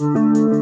Música